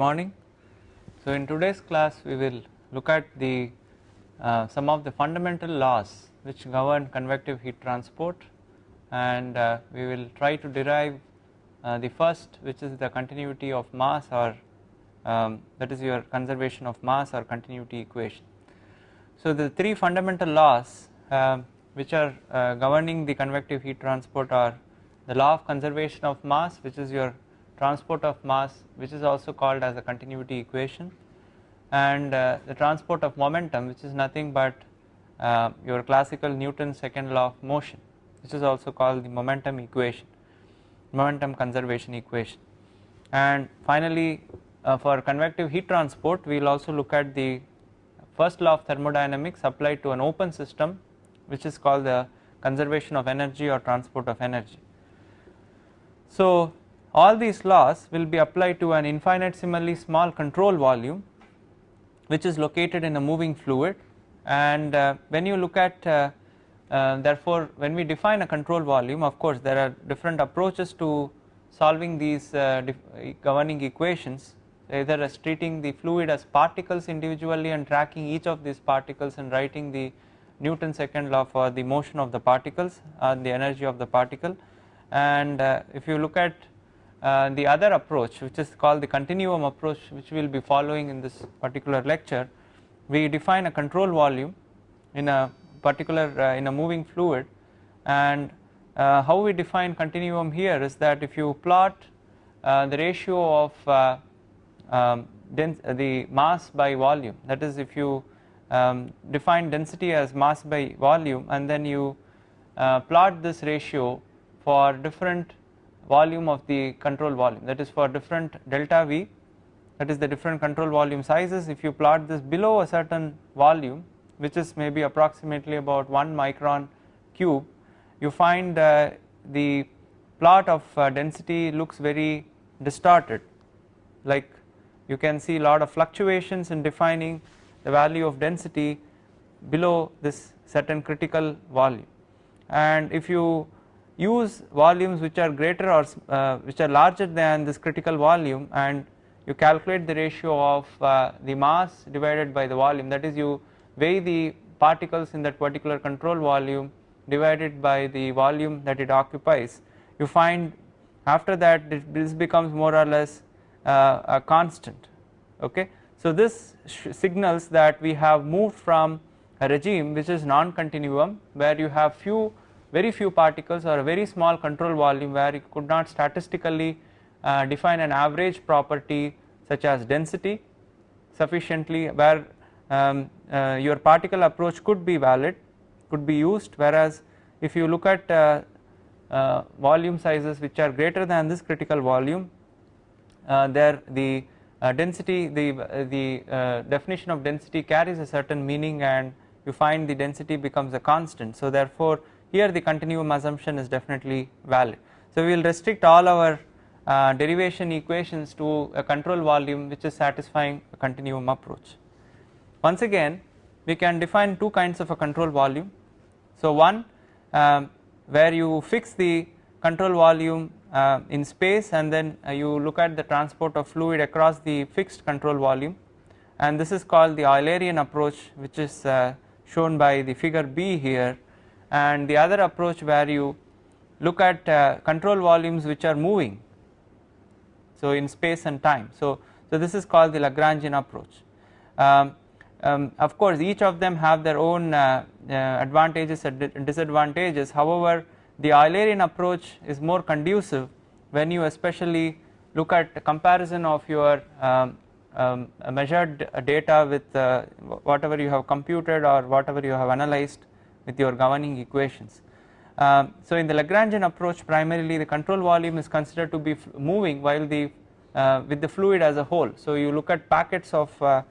morning. So in today's class we will look at the uh, some of the fundamental laws which govern convective heat transport and uh, we will try to derive uh, the first which is the continuity of mass or um, that is your conservation of mass or continuity equation. So the three fundamental laws um, which are uh, governing the convective heat transport are the law of conservation of mass which is your transport of mass which is also called as a continuity equation and uh, the transport of momentum which is nothing but uh, your classical Newton's second law of motion which is also called the momentum equation momentum conservation equation and finally uh, for convective heat transport we will also look at the first law of thermodynamics applied to an open system which is called the conservation of energy or transport of energy. So all these laws will be applied to an infinitesimally small control volume which is located in a moving fluid. And uh, when you look at uh, uh, therefore when we define a control volume of course there are different approaches to solving these uh, governing equations either as treating the fluid as particles individually and tracking each of these particles and writing the Newton's second law for the motion of the particles and the energy of the particle. And uh, if you look at uh, the other approach which is called the continuum approach which we will be following in this particular lecture we define a control volume in a particular uh, in a moving fluid. And uh, how we define continuum here is that if you plot uh, the ratio of uh, um, the mass by volume that is if you um, define density as mass by volume and then you plot this ratio for different volume of the control volume. That is for different delta V. That is the different control volume sizes. If you plot this below a certain volume which is maybe approximately about 1 micron cube you find uh, the plot of uh, density looks very distorted. Like you can see a lot of fluctuations in defining the value of density below this certain critical volume. And if you use volumes which are greater or uh, which are larger than this critical volume and you calculate the ratio of uh, the mass divided by the volume. That is you weigh the particles in that particular control volume divided by the volume that it occupies. You find after that this becomes more or less uh, a constant okay? So this signals that we have moved from a regime which is non-continuum where you have few very few particles or a very small control volume where you could not statistically uh, define an average property such as density sufficiently where um, uh, your particle approach could be valid could be used. Whereas if you look at uh, uh volume sizes which are greater than this critical volume uh, there the uh, density the the definition of density carries a certain meaning and you find the density becomes a constant. So therefore here the continuum assumption is definitely valid. So we will restrict all our uh, derivation equations to a control volume which is satisfying a continuum approach. Once again we can define two kinds of a control volume. So one um, where you fix the control volume uh, in space and then uh, you look at the transport of fluid across the fixed control volume and this is called the Eulerian approach which is uh, shown by the figure B here and the other approach where you look at uh, control volumes which are moving so in space and time. So so this is called the Lagrangian approach. Um, um, of course each of them have their own uh, uh, advantages and disadvantages. However the Eulerian approach is more conducive when you especially look at comparison of your um, um, measured data with uh, whatever you have computed or whatever you have analyzed with your governing equations. Um, so in the Lagrangian approach primarily the control volume is considered to be moving while the uh, with the fluid as a whole. So you look at packets of uh,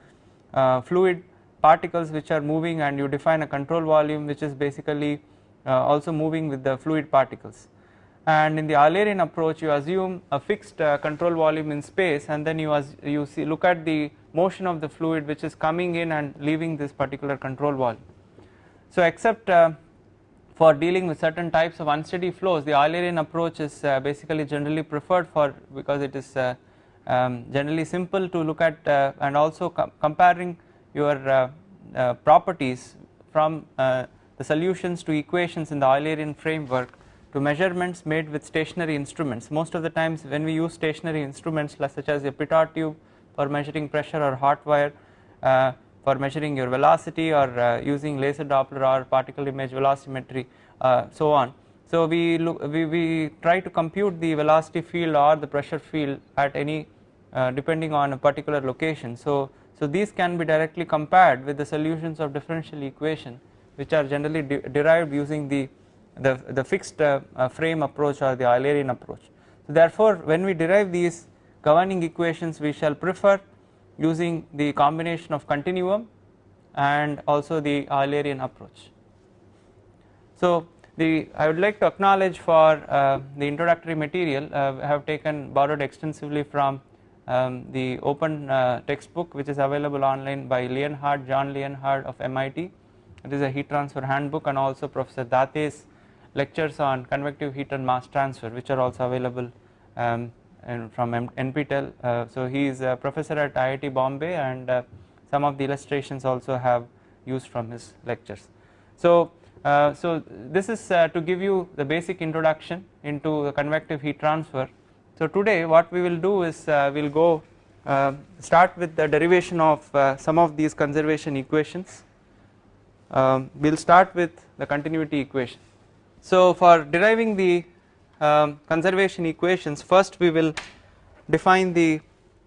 uh, fluid particles which are moving and you define a control volume which is basically uh, also moving with the fluid particles and in the Eulerian approach you assume a fixed uh, control volume in space and then you as you see look at the motion of the fluid which is coming in and leaving this particular control volume so except uh, for dealing with certain types of unsteady flows the Eulerian approach is uh, basically generally preferred for because it is uh, um, generally simple to look at uh, and also com comparing your uh, uh, properties from the solutions to equations in the Eulerian framework to measurements made with stationary instruments. Most of the times when we use stationary instruments such as a pitot tube for measuring pressure or hot wire for measuring your velocity or uh, using laser Doppler or particle image velocimetry uh, so on. So we look we, we try to compute the velocity field or the pressure field at any uh, depending on a particular location. So so these can be directly compared with the solutions of differential equation which are generally de derived using the the, the fixed uh, uh, frame approach or the Eulerian approach. So therefore when we derive these governing equations we shall prefer using the combination of continuum and also the Eulerian approach. So the I would like to acknowledge for uh, the introductory material uh, I have taken borrowed extensively from um, the open uh, textbook which is available online by Lienhard John Lienhard of MIT it is a heat transfer handbook and also Professor Date's lectures on convective heat and mass transfer which are also available um, from NPTEL. Uh, so he is a professor at IIT Bombay and uh, some of the illustrations also have used from his lectures. So, uh, so this is uh, to give you the basic introduction into the convective heat transfer. So today what we will do is uh, we will go uh, start with the derivation of some of these conservation equations. Um, we will start with the continuity equation. So for deriving the um, conservation equations first we will define the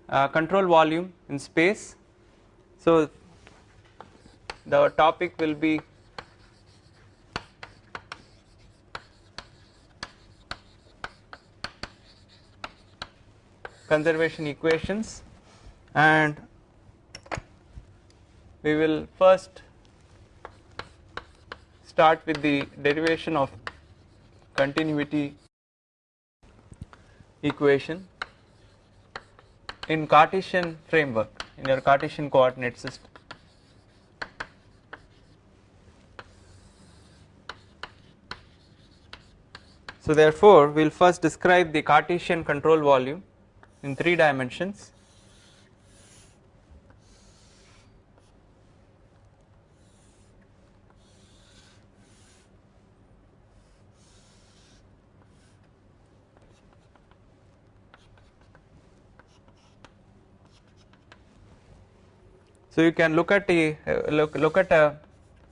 uh, control volume in space. So the topic will be conservation equations and we will first start with the derivation of continuity equation in Cartesian framework in your Cartesian coordinate system. So therefore we will first describe the Cartesian control volume in 3 dimensions So you can look at a look look at a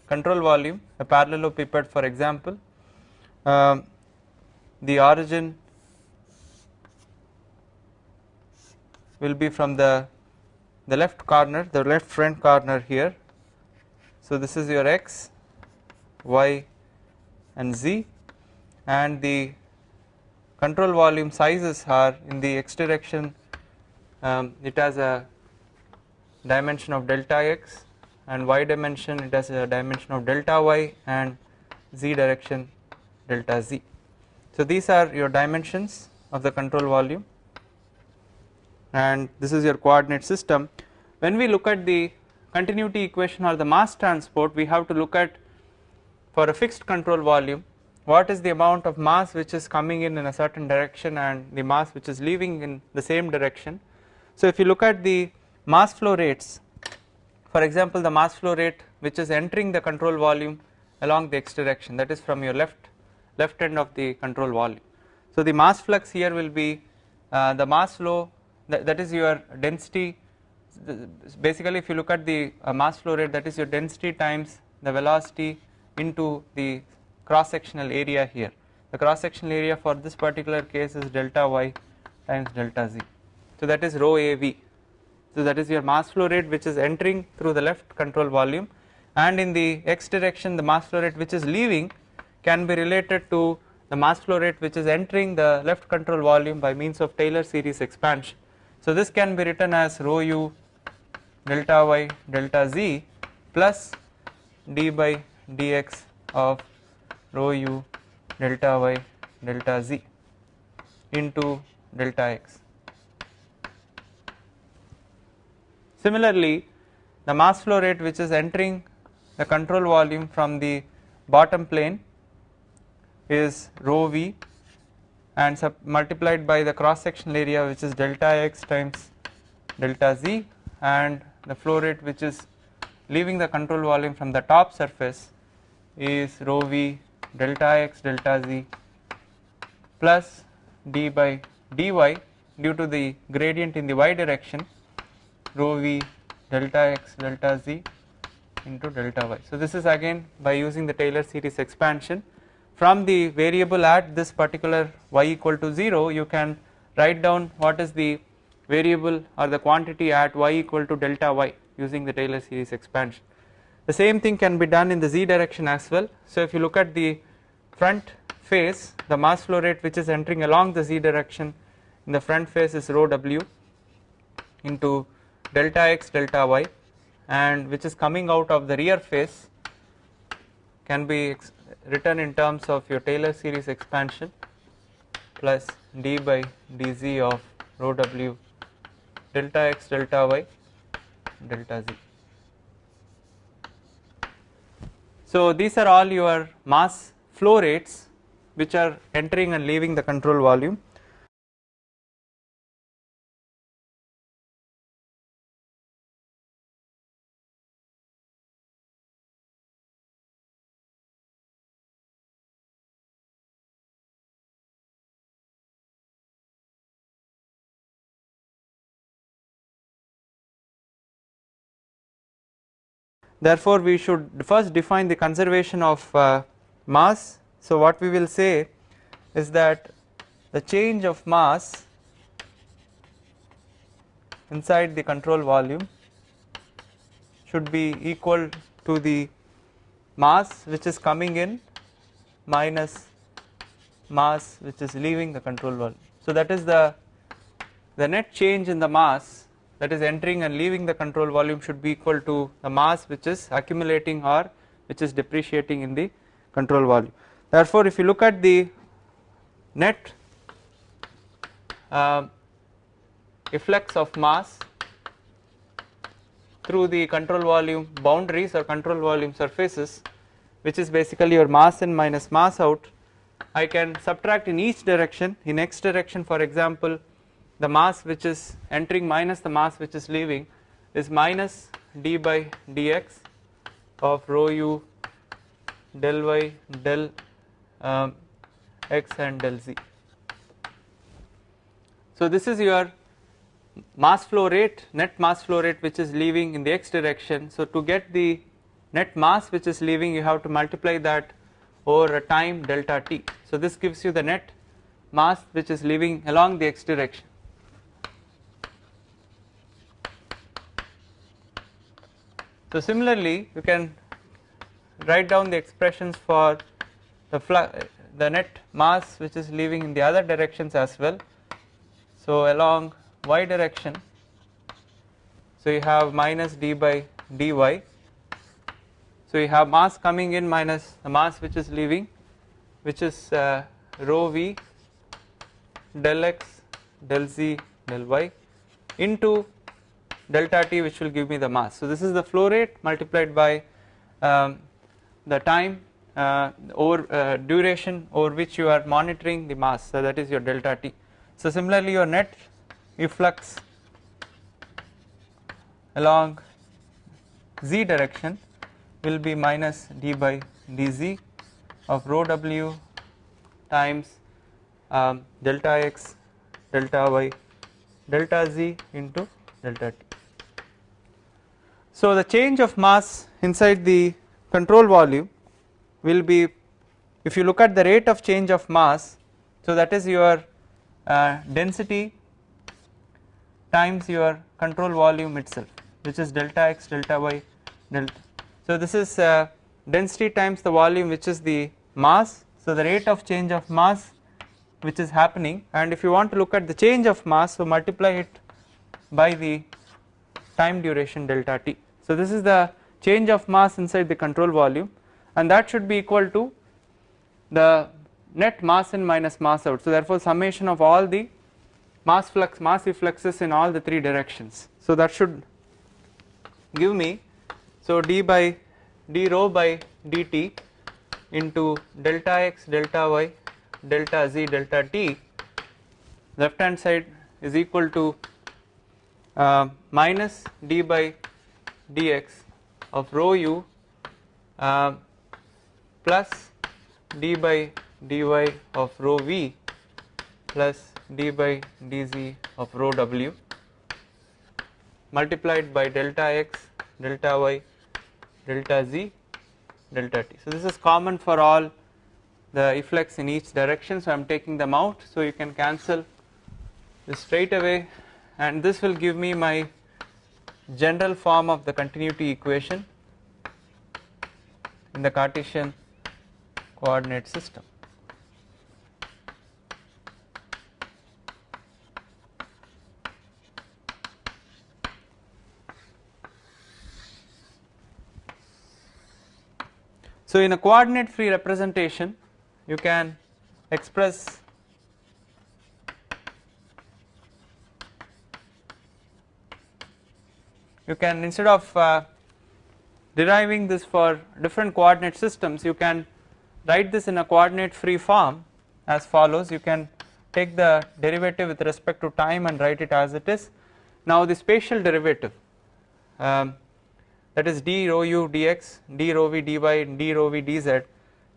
control volume a parallelepiped for example. Um, the origin will be from the the left corner the left front corner here. So this is your x y and z. And the control volume sizes are in the x direction. Um, it has a dimension of delta x and y dimension it has a dimension of delta y and z direction delta z. So these are your dimensions of the control volume and this is your coordinate system. When we look at the continuity equation or the mass transport we have to look at for a fixed control volume what is the amount of mass which is coming in in a certain direction and the mass which is leaving in the same direction. So if you look at the mass flow rates. For example the mass flow rate which is entering the control volume along the x direction that is from your left left end of the control volume. So the mass flux here will be uh, the mass flow that, that is your density. Basically if you look at the uh, mass flow rate that is your density times the velocity into the cross sectional area here. The cross sectional area for this particular case is delta y times delta z. So that is rho av so that is your mass flow rate which is entering through the left control volume and in the x direction the mass flow rate which is leaving can be related to the mass flow rate which is entering the left control volume by means of Taylor series expansion. So this can be written as rho u delta y delta z plus d by dx of rho u delta y delta z into delta x. Similarly, the mass flow rate which is entering the control volume from the bottom plane is rho v and multiplied by the cross sectional area which is delta x times delta z and the flow rate which is leaving the control volume from the top surface is rho v delta x delta z plus d by dy due to the gradient in the y direction rho v delta x delta z into delta y. So this is again by using the Taylor series expansion from the variable at this particular y equal to 0 you can write down what is the variable or the quantity at y equal to delta y using the Taylor series expansion. The same thing can be done in the z direction as well. So if you look at the front face the mass flow rate which is entering along the z direction in the front face is rho w into delta x delta y and which is coming out of the rear face can be written in terms of your Taylor series expansion plus d by dz of rho w delta x delta y delta z. So these are all your mass flow rates which are entering and leaving the control volume therefore we should first define the conservation of uh, mass so what we will say is that the change of mass inside the control volume should be equal to the mass which is coming in minus mass which is leaving the control volume. So that is the the net change in the mass that is entering and leaving the control volume should be equal to the mass which is accumulating or which is depreciating in the control volume. Therefore, if you look at the net uh, efflux of mass through the control volume boundaries or control volume surfaces which is basically your mass in minus mass out I can subtract in each direction in x direction for example the mass which is entering minus the mass which is leaving is minus d by dx of rho u del y del um, x and del z. So this is your mass flow rate net mass flow rate which is leaving in the x direction. So to get the net mass which is leaving you have to multiply that over a time delta t. So this gives you the net mass which is leaving along the x direction So similarly you can write down the expressions for the the net mass which is leaving in the other directions as well. So along y direction so you have minus d by dy so you have mass coming in minus the mass which is leaving which is uh, rho v del x del z del y into delta t which will give me the mass. So this is the flow rate multiplied by um, the time uh, over uh, duration over which you are monitoring the mass so that is your delta t. So similarly your net efflux along z direction will be minus d by dz of rho w times um, delta x delta y delta z into delta t. So the change of mass inside the control volume will be if you look at the rate of change of mass so that is your uh, density times your control volume itself which is delta x delta y delta. So this is uh, density times the volume which is the mass so the rate of change of mass which is happening and if you want to look at the change of mass so multiply it by the time duration delta t. So this is the change of mass inside the control volume and that should be equal to the net mass in minus mass out. So therefore summation of all the mass flux mass effluxes in all the three directions. So that should give me so d by d rho by dt into delta x delta y delta z delta t left hand side is equal to uh, minus d by dx of rho u uh, plus d by dy of rho v plus d by dz of rho w multiplied by delta x delta y delta z delta t. So, this is common for all the effects in each direction. So, I am taking them out. So, you can cancel this straight away and this will give me my general form of the continuity equation in the Cartesian coordinate system. So, in a coordinate free representation you can express you can instead of uh, deriving this for different coordinate systems you can write this in a coordinate free form as follows. You can take the derivative with respect to time and write it as it is. Now the spatial derivative um, that is d rho u dx, d rho v dy d rho v dz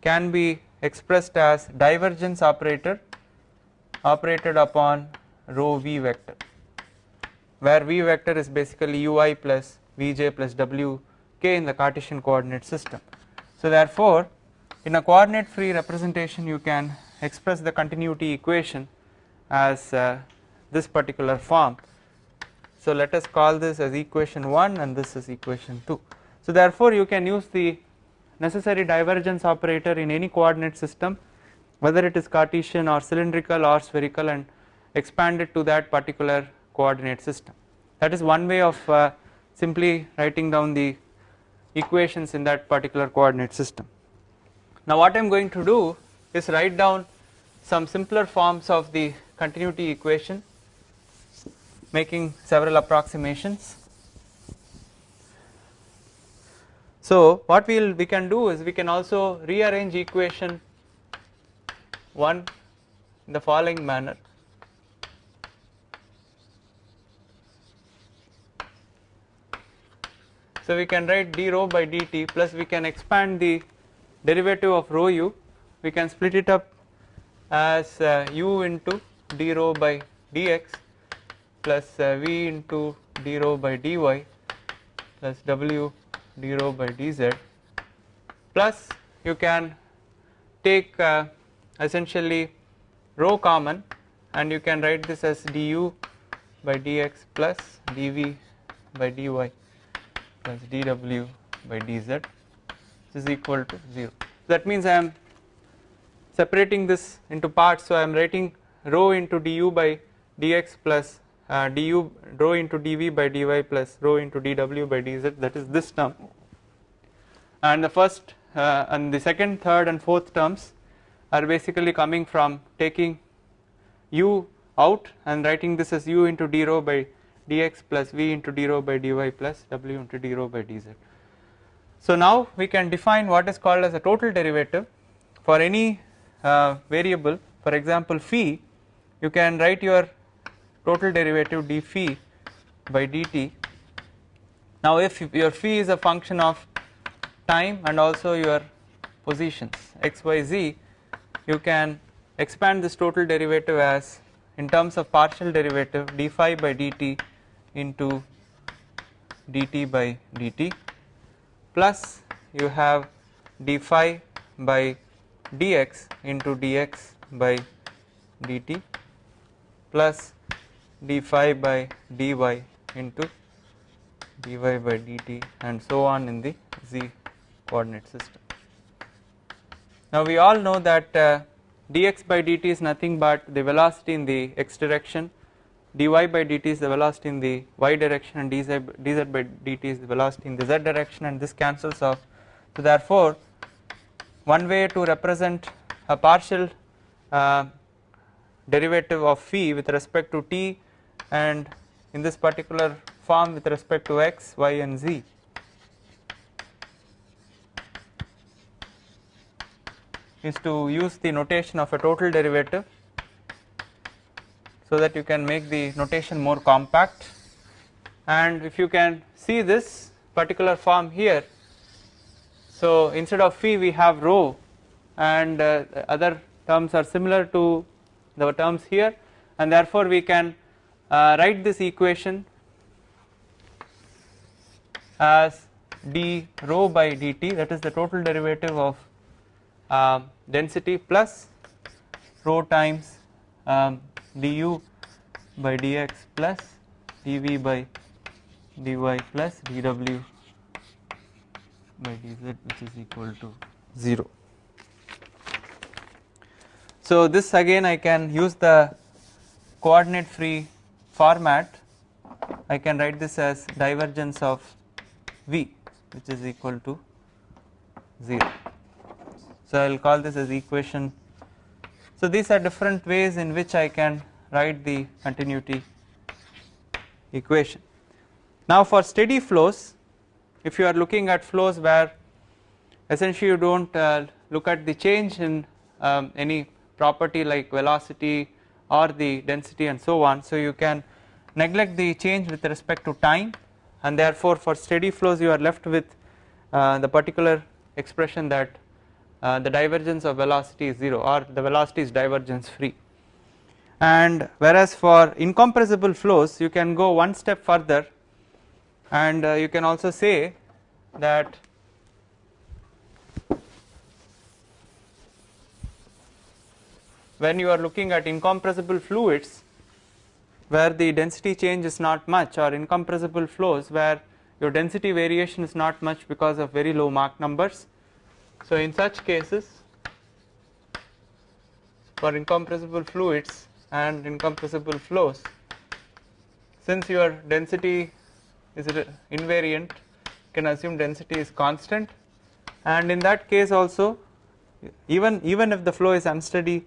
can be expressed as divergence operator operated upon rho v vector where v vector is basically ui plus vj plus wk in the Cartesian coordinate system. So therefore in a coordinate free representation you can express the continuity equation as uh, this particular form so let us call this as equation 1 and this is equation 2. So therefore you can use the necessary divergence operator in any coordinate system whether it is Cartesian or cylindrical or spherical and expand it to that particular coordinate system. That is one way of uh, simply writing down the equations in that particular coordinate system. Now what I am going to do is write down some simpler forms of the continuity equation making several approximations. So what we will we can do is we can also rearrange equation 1 in the following manner. So we can write d rho by dt plus we can expand the derivative of rho u. We can split it up as uh, u into d rho by dx plus uh, v into d rho by dy plus w d rho by dz. Plus you can take uh, essentially rho common and you can write this as du by dx plus dv by dy plus dw by dz is equal to 0. That means I am separating this into parts. So I am writing rho into du by dx plus uh, du rho into dv by dy plus rho into dw by dz. That is this term. And the first uh, and the second third and fourth terms are basically coming from taking u out and writing this as u into d rho by dx plus v into d rho by dy plus w into d rho by dz. So now we can define what is called as a total derivative for any uh, variable for example phi you can write your total derivative d phi by dt. Now if your phi is a function of time and also your positions x y z you can expand this total derivative as in terms of partial derivative d phi by dt into dt by dt plus you have d phi by dx into dx by dt plus d phi by dy into dy by dt and so on in the z coordinate system. Now we all know that uh, dx by dt is nothing but the velocity in the x direction dy by dt is the velocity in the y direction and dz, dz by dt is the velocity in the z direction and this cancels off. So therefore one way to represent a partial uh, derivative of phi with respect to t and in this particular form with respect to x, y and z. Is to use the notation of a total derivative so that you can make the notation more compact. And if you can see this particular form here so instead of phi we have rho and uh, other terms are similar to the terms here. And therefore we can uh, write this equation as d rho by dt that is the total derivative of uh, density plus rho times um, du by dx plus dv by dy plus dw by dz which is equal to 0. So this again I can use the coordinate free format I can write this as divergence of v which is equal to 0. So I will call this as equation. So these are different ways in which I can write the continuity equation. Now for steady flows if you are looking at flows where essentially you do not uh, look at the change in um, any property like velocity or the density and so on so you can neglect the change with respect to time and therefore for steady flows you are left with uh, the particular expression that the divergence of velocity is 0 or the velocity is divergence free and whereas for incompressible flows you can go one step further and uh, you can also say that when you are looking at incompressible fluids where the density change is not much or incompressible flows where your density variation is not much because of very low Mach numbers. So in such cases for incompressible fluids and incompressible flows since your density is invariant you can assume density is constant. And in that case also even even if the flow is unsteady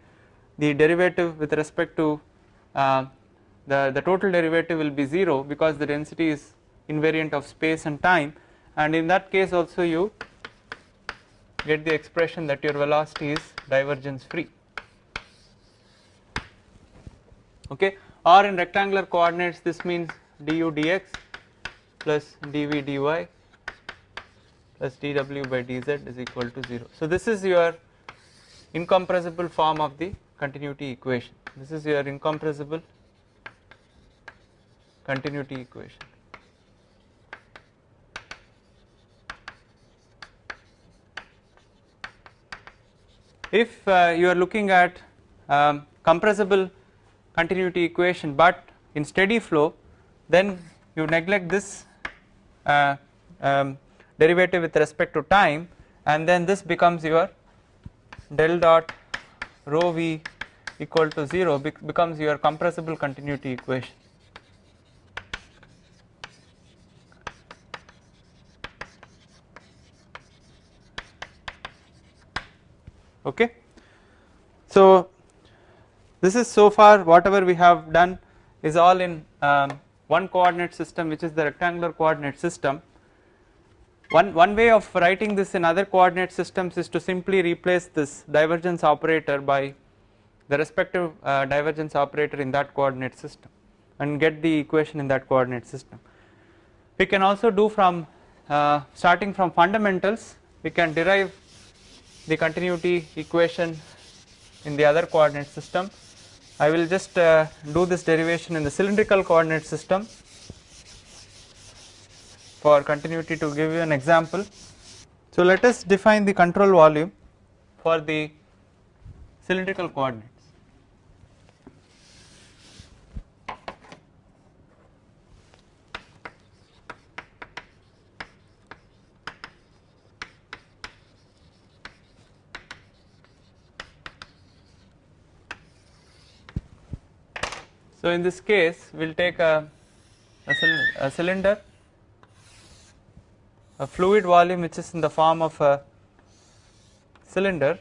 the derivative with respect to uh, the, the total derivative will be 0 because the density is invariant of space and time. And in that case also you get the expression that your velocity is divergence free. Okay? Or in rectangular coordinates this means du dx plus dv dy plus dw by dz is equal to 0 so this is your incompressible form of the continuity equation. This is your incompressible continuity equation if uh, you are looking at um, compressible continuity equation but in steady flow then you neglect this uh, um, derivative with respect to time and then this becomes your del dot rho v equal to 0 becomes your compressible continuity equation okay. So this is so far whatever we have done is all in um, one coordinate system which is the rectangular coordinate system. One, one way of writing this in other coordinate systems is to simply replace this divergence operator by the respective uh, divergence operator in that coordinate system and get the equation in that coordinate system. We can also do from uh, starting from fundamentals we can derive the continuity equation in the other coordinate system. I will just uh, do this derivation in the cylindrical coordinate system for continuity to give you an example. So let us define the control volume for the cylindrical coordinates. So in this case we will take a, a, a, cylinder a fluid volume which is in the form of a cylinder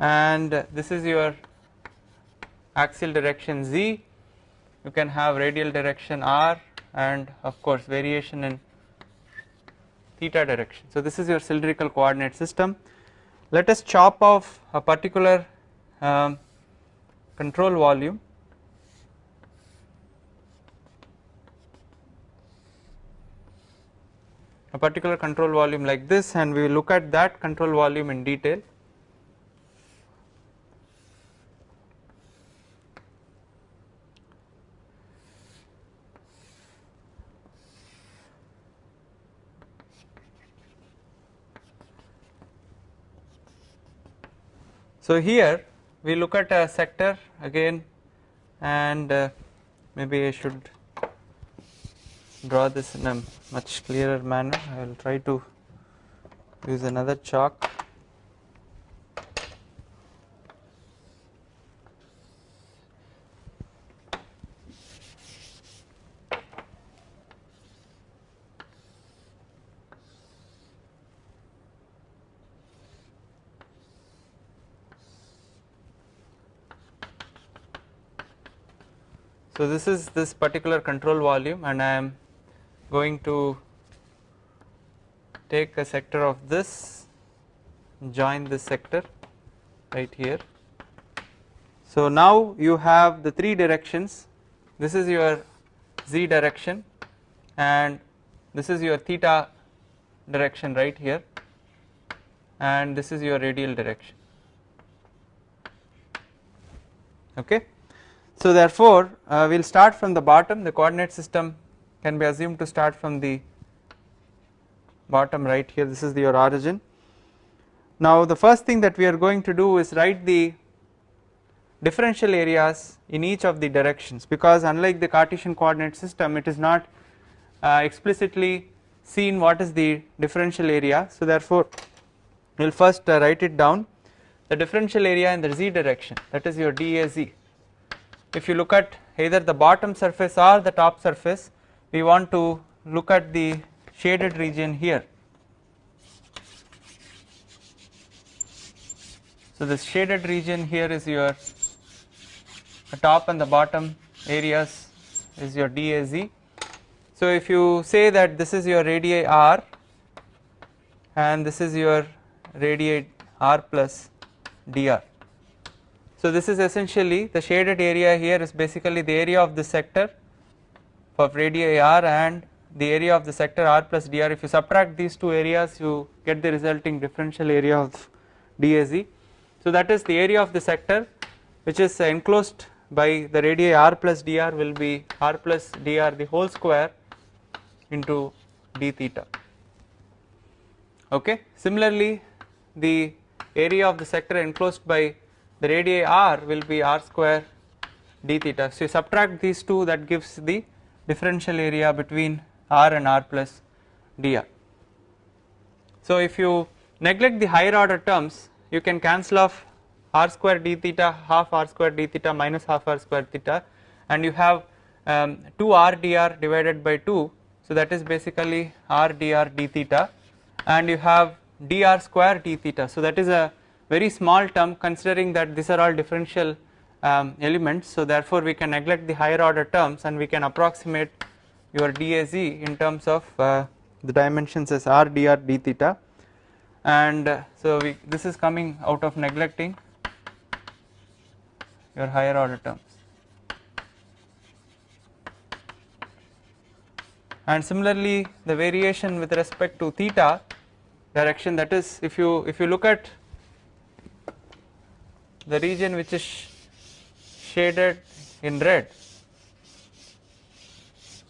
and this is your axial direction z. You can have radial direction r and of course variation in theta direction. So this is your cylindrical coordinate system. Let us chop off a particular um, control volume a particular control volume like this and we will look at that control volume in detail. So here we look at a sector again and uh, maybe I should draw this in a much clearer manner. I will try to use another chalk. So this is this particular control volume and I am going to take a sector of this join this sector right here. So now you have the three directions this is your z direction and this is your theta direction right here and this is your radial direction okay. So therefore uh, we will start from the bottom the coordinate system can be assumed to start from the bottom right here. This is your origin. Now the first thing that we are going to do is write the differential areas in each of the directions because unlike the Cartesian coordinate system it is not uh, explicitly seen what is the differential area. So therefore we will first uh, write it down. The differential area in the z direction that is your dAz if you look at either the bottom surface or the top surface we want to look at the shaded region here. So this shaded region here is your the top and the bottom areas is your DAZ. So if you say that this is your radii r and this is your radii r plus dr. So this is essentially the shaded area here is basically the area of the sector of radii r and the area of the sector r plus dr if you subtract these two areas you get the resulting differential area of dAz. So that is the area of the sector which is enclosed by the radii r plus dr will be r plus dr the whole square into d theta okay. Similarly the area of the sector enclosed by the radii r will be r square d theta so you subtract these two that gives the differential area between r and r plus dr. So if you neglect the higher order terms you can cancel off r square d theta half r square d theta minus half r square theta and you have um, 2 r dr divided by 2 so that is basically r dr d theta and you have dr square d theta so that is a very small term considering that these are all differential um, elements so therefore we can neglect the higher order terms and we can approximate your DAZ in terms of uh, the dimensions as r dr d theta. And uh, so we this is coming out of neglecting your higher order terms. And similarly the variation with respect to theta direction that is if you if you look at the region which is shaded in red.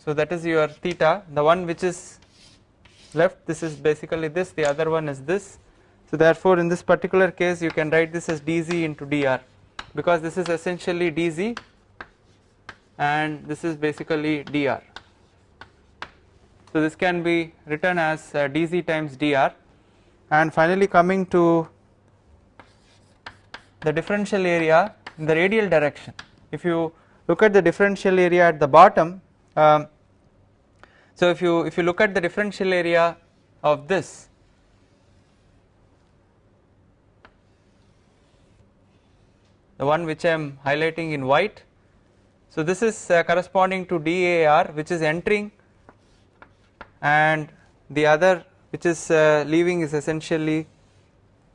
So that is your theta the one which is left this is basically this the other one is this. So therefore in this particular case you can write this as dz into dr because this is essentially dz and this is basically dr. So this can be written as uh, dz times dr and finally coming to the differential area in the radial direction. If you look at the differential area at the bottom, um, so if you if you look at the differential area of this, the one which I am highlighting in white, so this is uh, corresponding to DAR which is entering and the other which is uh, leaving is essentially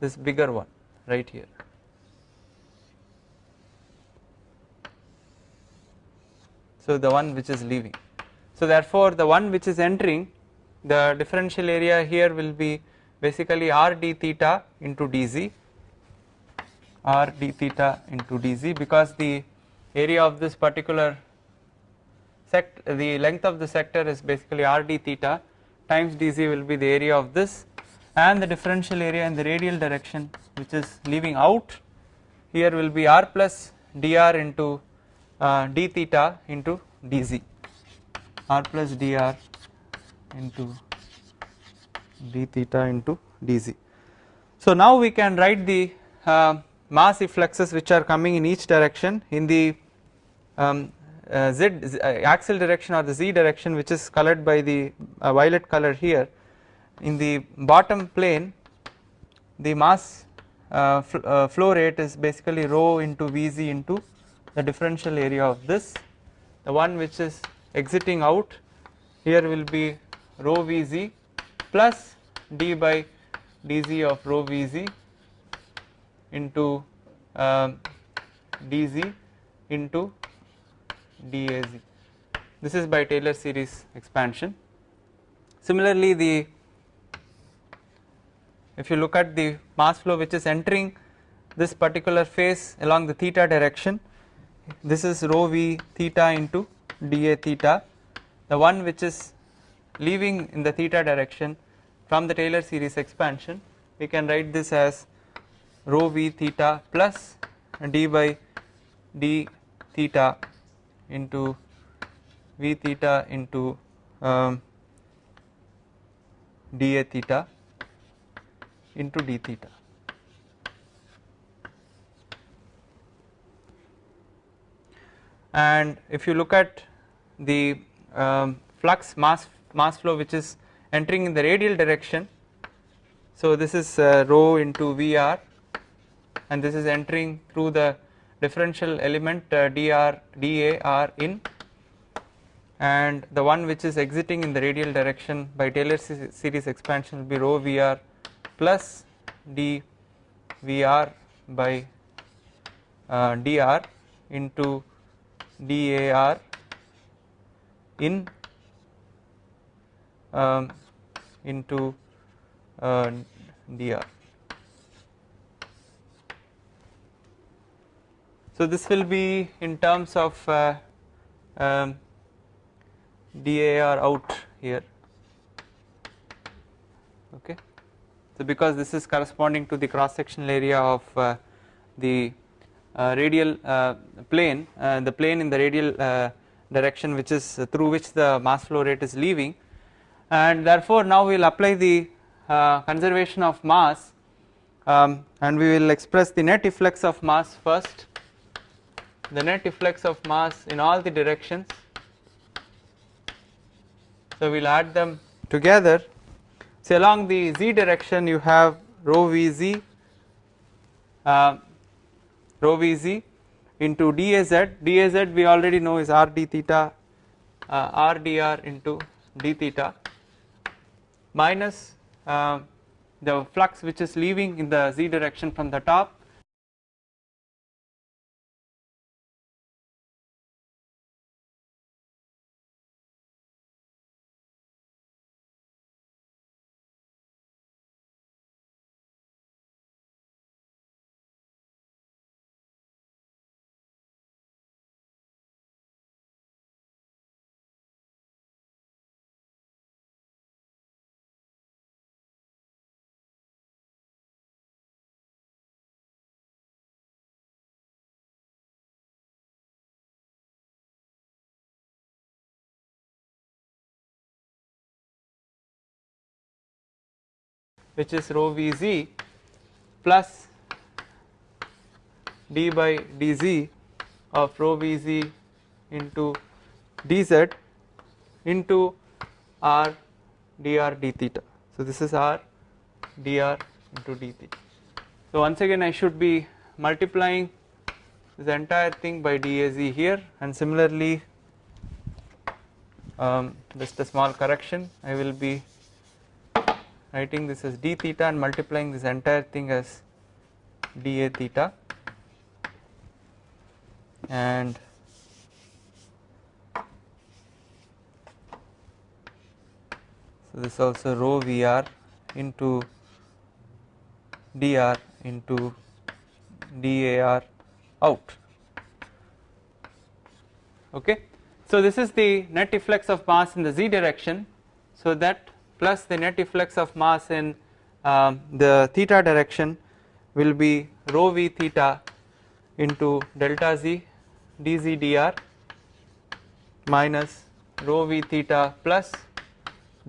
this bigger one right here. So the one which is leaving. So therefore the one which is entering the differential area here will be basically r d theta into dz r d theta into dz because the area of this particular sect the length of the sector is basically r d theta times dz will be the area of this and the differential area in the radial direction which is leaving out here will be r plus dr into uh, d theta into dz r plus dr into d theta into dz. So now we can write the uh, mass effluxes which are coming in each direction in the um, uh, z, z uh, axial direction or the z direction which is colored by the uh, violet color here in the bottom plane the mass uh, fl flow rate is basically rho into Vz into the differential area of this the one which is exiting out here will be rho Vz plus d by dz of rho Vz into uh, dz into dAz this is by Taylor series expansion. Similarly the if you look at the mass flow which is entering this particular phase along the theta direction this is rho v theta into dA theta the one which is leaving in the theta direction from the Taylor series expansion we can write this as rho v theta plus d by d theta into v theta into um, dA theta into d theta. And if you look at the um, flux mass mass flow which is entering in the radial direction, so this is uh, rho into Vr and this is entering through the differential element uh, dr dar in and the one which is exiting in the radial direction by Taylor series expansion will be rho Vr plus d Vr by uh, dr into dar in um, into uh, dr. So this will be in terms of uh, um, DAR out here okay. So because this is corresponding to the cross sectional area of uh, the radial uh, plane uh, the plane in the radial uh, direction which is through which the mass flow rate is leaving. And therefore now we will apply the uh, conservation of mass um, and we will express the net efflux of mass first. The net efflux of mass in all the directions. So we will add them together. So along the z direction you have rho vz uh, rho vz into daz. daz we already know is r d theta uh, r dr into d theta minus uh, the flux which is leaving in the z direction from the top which is rho Vz plus d by dz of rho Vz into dz into r dr d theta. So this is r dr into d theta. So once again I should be multiplying this entire thing by daz here and similarly um, just a small correction I will be writing this as d theta and multiplying this entire thing as dA theta. And so this also rho Vr into dr into dar out. Okay. So this is the net efflux of mass in the z direction. So that plus the net efflux of mass in um, the theta direction will be rho v theta into delta z dz dr minus rho v theta plus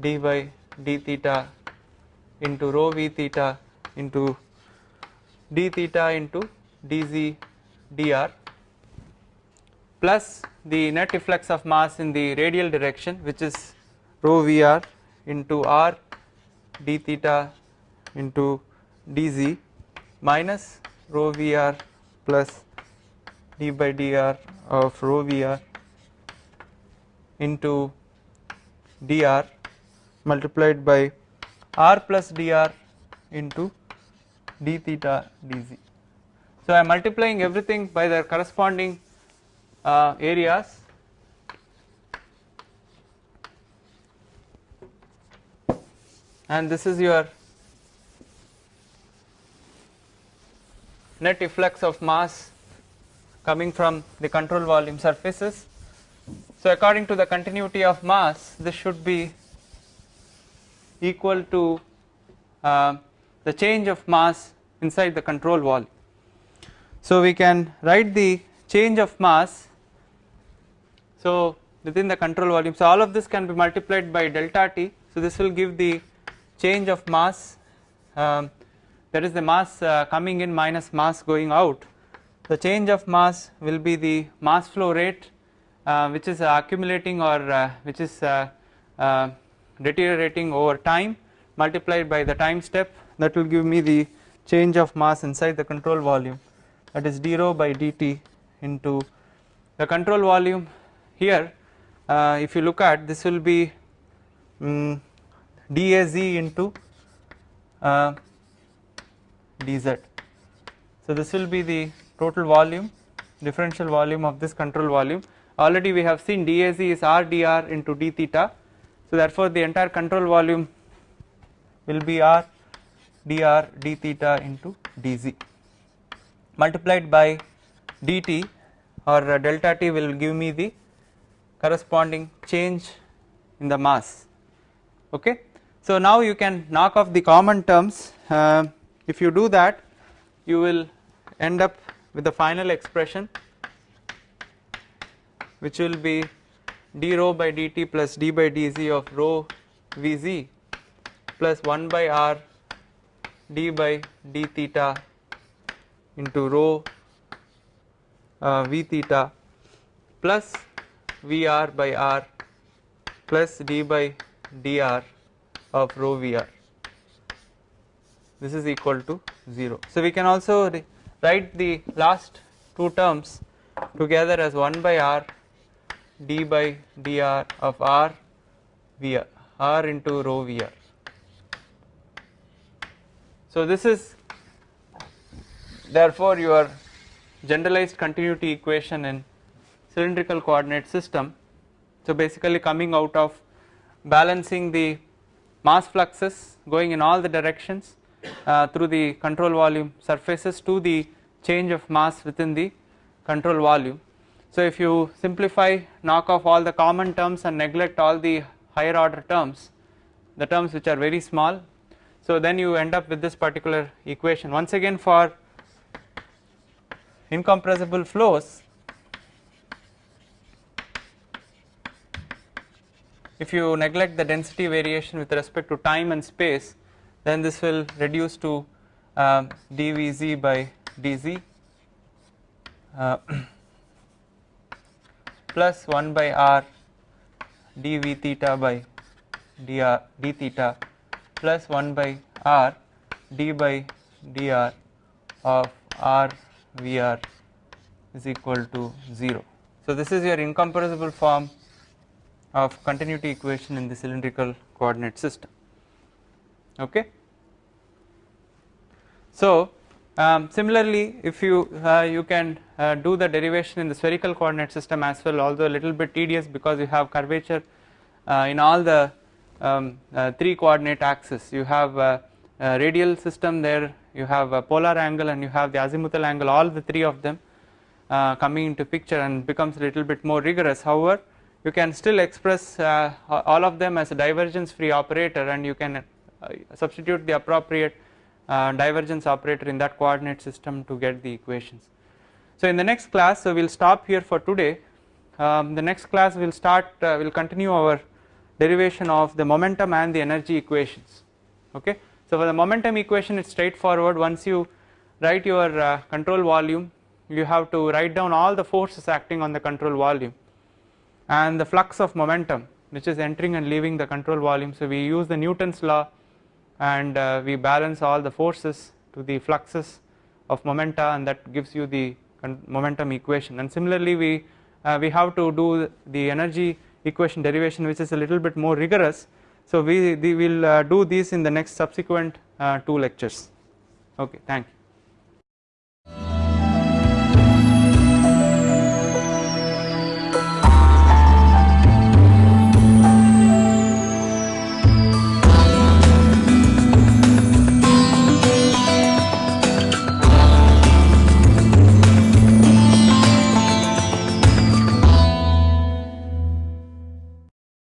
d by d theta into rho v theta into d theta into dz dr plus the net efflux of mass in the radial direction which is rho vr into r d theta into dz minus rho vr plus d by dr of rho vr into dr multiplied by r plus dr into d theta dz. So I am multiplying everything by their corresponding uh, areas and this is your net efflux of mass coming from the control volume surfaces. So according to the continuity of mass this should be equal to uh, the change of mass inside the control volume. So we can write the change of mass so within the control volume so all of this can be multiplied by delta t so this will give the change of mass um, that is the mass uh, coming in minus mass going out. The change of mass will be the mass flow rate uh, which is accumulating or uh, which is uh, uh, deteriorating over time multiplied by the time step. That will give me the change of mass inside the control volume. That is d rho by dt into the control volume here. Uh, if you look at this will be um, daz into uh, dz so this will be the total volume differential volume of this control volume. Already we have seen daz is r dr into d theta. So therefore the entire control volume will be r dr d theta into dz multiplied by dt or uh, delta t will give me the corresponding change in the mass. Okay. So now you can knock off the common terms. Uh, if you do that you will end up with the final expression which will be d rho by dt plus d by dz of rho vz plus 1 by r d by d theta into rho uh, v theta plus Vr by r plus d by dr of rho Vr this is equal to 0. So we can also write the last two terms together as 1 by r d by dr of r Vr r into rho Vr. So this is therefore your generalized continuity equation in cylindrical coordinate system. So basically coming out of balancing the mass fluxes going in all the directions uh, through the control volume surfaces to the change of mass within the control volume. So if you simplify knock off all the common terms and neglect all the higher order terms the terms which are very small so then you end up with this particular equation once again for incompressible flows if you neglect the density variation with respect to time and space then this will reduce to uh, dvz by dz uh, plus 1 by r dv theta by dr d theta plus 1 by r d by dr of r Vr is equal to 0. So this is your incompressible form of continuity equation in the cylindrical coordinate system. okay. So um, similarly if you uh, you can uh, do the derivation in the spherical coordinate system as well although a little bit tedious because you have curvature uh, in all the um, uh, three coordinate axes you have a, a radial system there you have a polar angle and you have the azimuthal angle all the three of them uh, coming into picture and becomes a little bit more rigorous however you can still express uh, all of them as a divergence free operator and you can uh, substitute the appropriate uh, divergence operator in that coordinate system to get the equations. So in the next class so we will stop here for today um, the next class will start uh, we will continue our derivation of the momentum and the energy equations okay. So for the momentum equation it is straightforward once you write your uh, control volume you have to write down all the forces acting on the control volume and the flux of momentum which is entering and leaving the control volume. So we use the Newton's law and uh, we balance all the forces to the fluxes of momenta and that gives you the momentum equation. And similarly we uh, we have to do the energy equation derivation which is a little bit more rigorous. So we, we will uh, do this in the next subsequent uh, two lectures. Okay thank you